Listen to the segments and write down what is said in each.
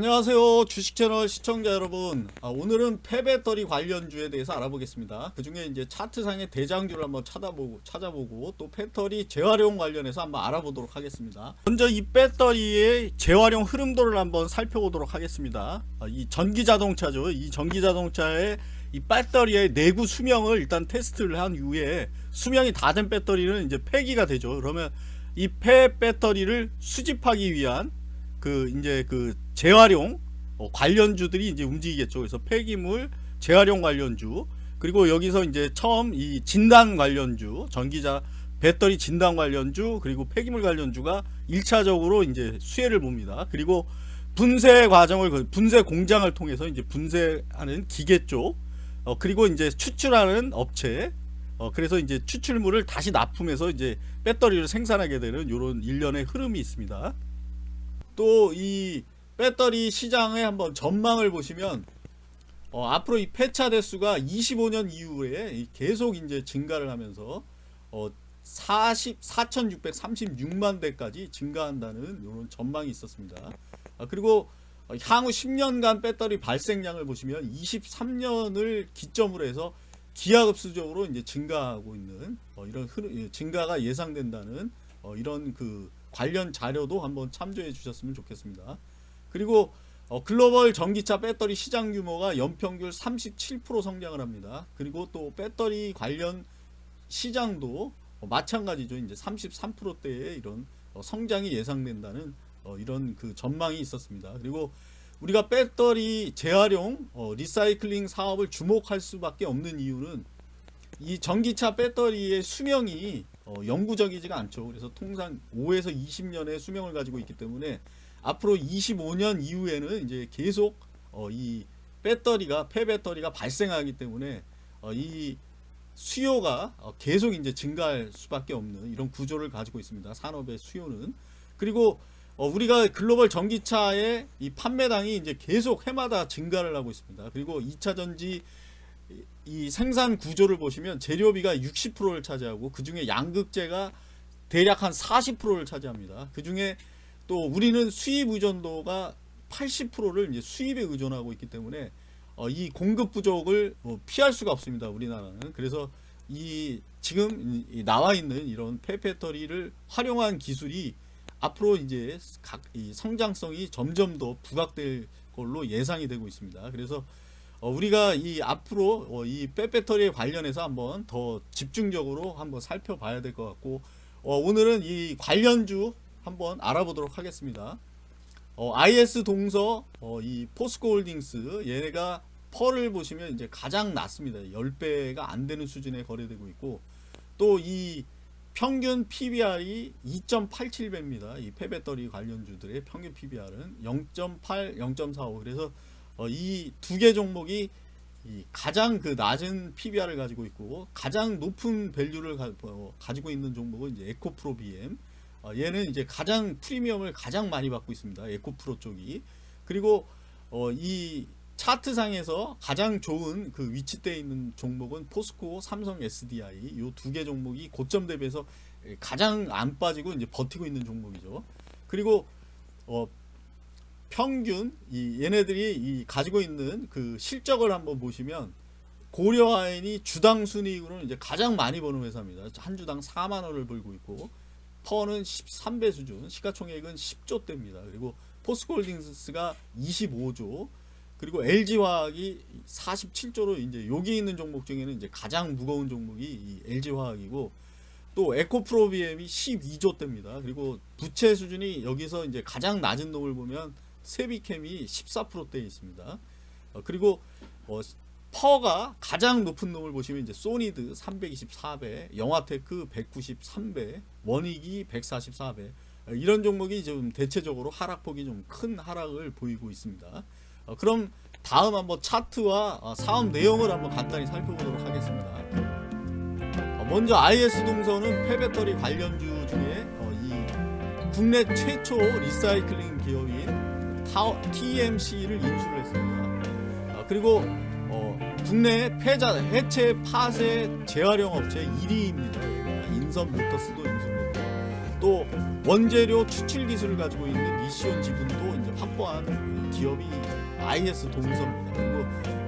안녕하세요 주식채널 시청자 여러분. 아, 오늘은 폐배터리 관련주에 대해서 알아보겠습니다. 그 중에 이제 차트상의 대장주를 한번 찾아보고 찾아보고 또 배터리 재활용 관련해서 한번 알아보도록 하겠습니다. 먼저 이 배터리의 재활용 흐름도를 한번 살펴보도록 하겠습니다. 아, 이 전기자동차죠. 이 전기자동차의 이 배터리의 내구 수명을 일단 테스트를 한 이후에 수명이 다 된 배터리는 이제 폐기가 되죠. 그러면 이 폐 배터리를 수집하기 위한 그 이제 그 재활용 어, 관련주들이 이제 움직이겠죠. 그래서 폐기물 재활용 관련주 그리고 여기서 이제 처음 이 진단 관련주 전기자 배터리 진단 관련주 그리고 폐기물 관련주가 1차적으로 이제 수혜를 봅니다. 그리고 분쇄 과정을 그 분쇄 공장을 통해서 이제 분쇄하는 기계 쪽 어, 그리고 이제 추출하는 업체 어, 그래서 이제 추출물을 다시 납품해서 이제 배터리를 생산하게 되는 이런 일련의 흐름이 있습니다. 또 이 배터리 시장의 한번 전망을 보시면 어, 앞으로 이 폐차 대수가 25년 이후에 계속 이제 증가를 하면서 어, 40 4,636만 대까지 증가한다는 이런 전망이 있었습니다. 아, 그리고 향후 10년간 배터리 발생량을 보시면 23년을 기점으로 해서 기하급수적으로 이제 증가하고 있는 어, 이런 흐름, 증가가 예상된다는 어, 이런 그 관련 자료도 한번 참조해 주셨으면 좋겠습니다. 그리고 어, 글로벌 전기차 배터리 시장 규모가 연평균 37% 성장을 합니다. 그리고 또 배터리 관련 시장도 어, 마찬가지죠. 이제 33%대의 이런 어, 성장이 예상된다는 어, 이런 그 전망이 있었습니다. 그리고 우리가 배터리 재활용 어, 리사이클링 사업을 주목할 수밖에 없는 이유는 이 전기차 배터리의 수명이 어, 영구적이지가 않죠. 그래서 통상 5에서 20년의 수명을 가지고 있기 때문에 앞으로 25년 이후에는 이제 계속 어, 이 배터리가 폐배터리가 발생하기 때문에 어, 이 수요가 어, 계속 이제 증가할 수밖에 없는 이런 구조를 가지고 있습니다. 산업의 수요는 그리고 어, 우리가 글로벌 전기차의 이 판매량이 이제 계속 해마다 증가를 하고 있습니다. 그리고 2차 전지 이 생산 구조를 보시면 재료비가 60%를 차지하고 그 중에 양극재가 대략 한 40%를 차지합니다. 그 중에 또 우리는 수입 의존도가 80%를 이제 수입에 의존하고 있기 때문에 어, 이 공급 부족을 어, 피할 수가 없습니다. 우리나라는 그래서 이 지금 이 나와 있는 이런 폐배터리를 활용한 기술이 앞으로 이제 각 이 성장성이 점점 더 부각될 걸로 예상이 되고 있습니다. 그래서 어, 우리가 이 앞으로 어, 이 빼배터리에 관련해서 한번 더 집중적으로 한번 살펴봐야 될 것 같고 어, 오늘은 이 관련주 한번 알아보도록 하겠습니다. 어, IS 동서 어, 이 포스코홀딩스 얘네가 펄을 보시면 이제 가장 낮습니다. 10배가 안 되는 수준에 거래되고 있고 또 이 평균 PBR이 2.87배입니다. 이 폐배터리 관련주들의 평균 PBR은 0.8, 0.45 그래서 어, 이 두 개 종목이 가장 그 낮은 PBR을 가지고 있고 가장 높은 밸류를 가, 어, 지고 있는 종목은 이제 에코프로 BM 어, 얘는 이제 가장 프리미엄을 가장 많이 받고 있습니다. 에코프로 쪽이. 그리고 어, 이 차트상에서 가장 좋은 그 위치대에 있는 종목은 포스코 삼성 SDI 요두개 종목이 고점 대비해서 가장 안 빠지고 이제 버티고 있는 종목이죠. 그리고 어, 평균 이 얘네들이 이 가지고 있는 그 실적을 한번 보시면 고려아연이 주당 순이익으로는 이제 가장 많이 버는 회사입니다. 한 주당 4만 원을 벌고 있고 퍼는 13배 수준, 시가총액은 10조 대입니다. 그리고 포스코홀딩스가 25조, 그리고 LG화학이 47조로 이제 여기 있는 종목 중에는 이제 가장 무거운 종목이 이 LG화학이고 또 에코프로비엠이 12조 대입니다. 그리고 부채 수준이 여기서 이제 가장 낮은 놈을 보면 새빗켐이 14%대 있습니다. 어, 그리고 어, PER가 가장 높은 놈을 보시면 이제 소니드 324배, 영화테크 193배, 원익이 144배 어, 이런 종목이 좀 대체적으로 하락폭이 좀 큰 하락을 보이고 있습니다. 어, 그럼 다음 한번 차트와 어, 사업 내용을 한번 간단히 살펴보도록 하겠습니다. 어, 먼저 IS 동서는 폐배터리 관련주 중에 어, 이 국내 최초 리사이클링 기업인 TMC를 인수를 했습니다. 아, 그리고 어, 국내 폐자 해체 파쇄 재활용 업체 1위입니다. 인선 모터스도 인수했고 또 원재료 추출 기술을 가지고 있는 미시온 지분도 이제 확보한 기업이 IS 동서입니다. 그리고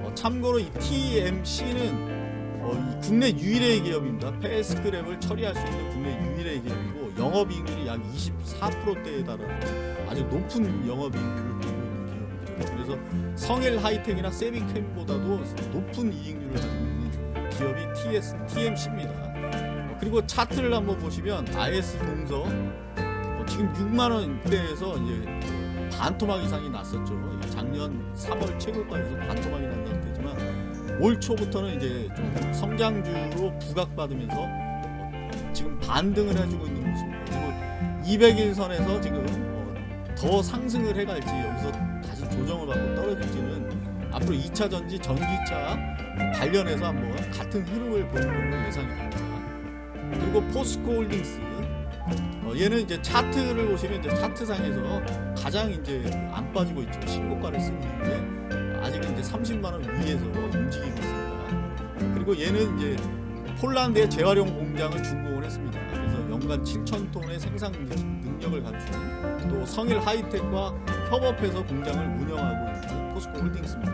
어, 참고로 이 TMC는 어, 이 국내 유일의 기업입니다. 패스크랩을 처리할 수 있는 국내 유일의 기업이고 영업이익률이 약 24%대에 달하는 아주 높은 영업이익률을 보이고 있는 기업이죠. 그래서 성일 하이텍이나 세비캠보다도 높은 이익률을 가지고 있는 기업이 TS, TMC입니다. 어, 그리고 차트를 한번 보시면 IS 동서 어, 지금 6만 원대에서 이제 반토막 이상이 났었죠. 작년 3월 최고가에서 반토막이 난 상태지만 올 초부터는 이제 좀 성장주로 부각받으면서 어, 지금 반등을 해주고 있는 모습입니다. 그리고 200일선에서 지금 어, 더 상승을 해갈지 여기서 다시 조정을 받고 떨어질지는 앞으로 2차 전지 전기차 관련해서 한번 같은 흐름을 보는 걸로 예상이 됩니다. 그리고 포스코 홀딩스 어, 얘는 이제 차트를 보시면 이제 차트상에서 가장 이제 안 빠지고 있죠. 신고가를 쓰고 있는데 아직은 이제 30만 원 위에서 움직이고 있습니다. 그리고 얘는 이제 폴란드에 재활용 공장을 준공을 했습니다. 그래서 연간 7천 톤의 생산 능- 능력을 갖춘 또 성일 하이텍과 협업해서 공장을 운영하고 있는 포스코 홀딩스입니다.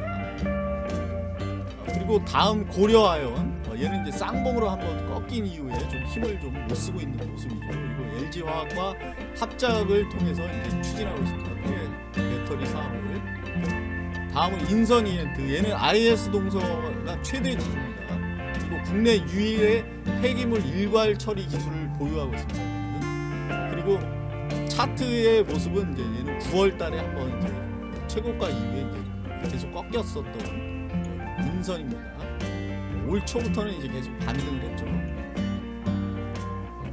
어, 그리고 다음 고려아연 어, 얘는 이제 쌍봉으로 한번 꺾인 이후에 좀 힘을 좀 못 쓰고 있는 모습이죠. 그리고 LG 화학과 합작을 통해서 이제 추진하고 있습니다. 배, 배터리 사업을. 다음은 인선 이엔트 얘는 IS 동서가 최대 지주입니다. 그리고 국내 유일의 폐기물 일괄 처리 기술을 보유하고 있습니다. 그리고 차트의 모습은 이제 얘는 9월 달에 한번 이제 최고가 이후에 이제 계속 꺾였었던 인선입니다. 올 초부터는 이제 계속 반등을 했죠.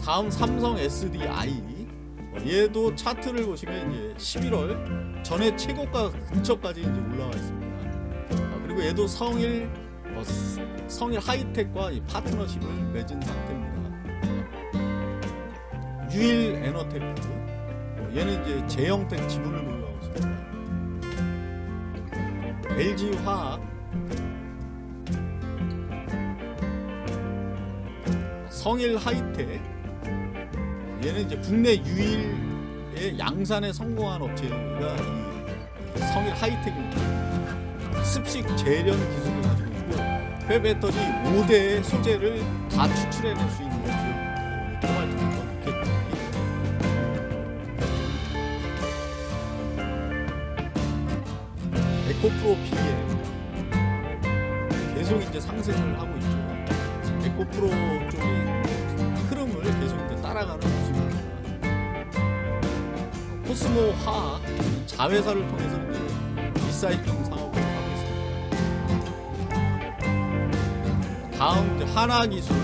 다음 삼성 SDI 어, 얘도 차트를 보시면 이제 11월 전에 최고가 근처까지 이제 올라와 있습니다. 어, 그리고 얘도 성일 어, 스- 성일 하이텍과 이 파트너십을 맺은 상태입니다. 유일 에너테크 어, 얘는 이제 재영텍 지분을 보유하고 있습니다. LG 화학 성일 하이텍 얘는 이제 국내 유일의 양산에 성공한 업체가 이 성일 하이텍입니다. 습식 재련 기술을 가지고 있고 폐배터리 5대의 소재를 다 추출해낼 수 있는 니켈까지. 에코프로 PL 계속 이제 상승을 하고 있죠. 에코프로 쪽이 흐름을 계속 이제 따라가는 모습입니다. 코스모 화학 자회사를 통해서 리사이클링 사업을 하고 있습니다. 다음 이제 하나 기술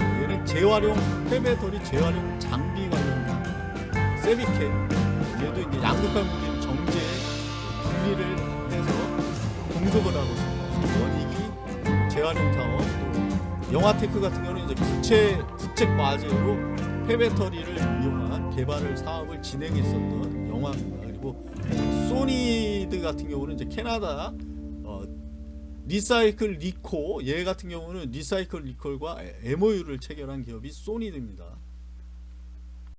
얘는 재활용 폐배터리 재활용 장비 관련입니다. 세비캠 얘도 이제 양극화 물질 정제 분리를 해서 공급을 하고 있습니다. 원익이 재활용 사업 또 영화테크 같은 경우는 이제 국책 국책 과제로 폐배터리를 이용한 개발을 사업을 진행했었던 영화입니다. 그리고 소니드 같은 경우는 이제 캐나다 어, 리사이클리코 얘 같은 경우는 리사이클리코와 MOU를 체결한 기업이 소니드입니다.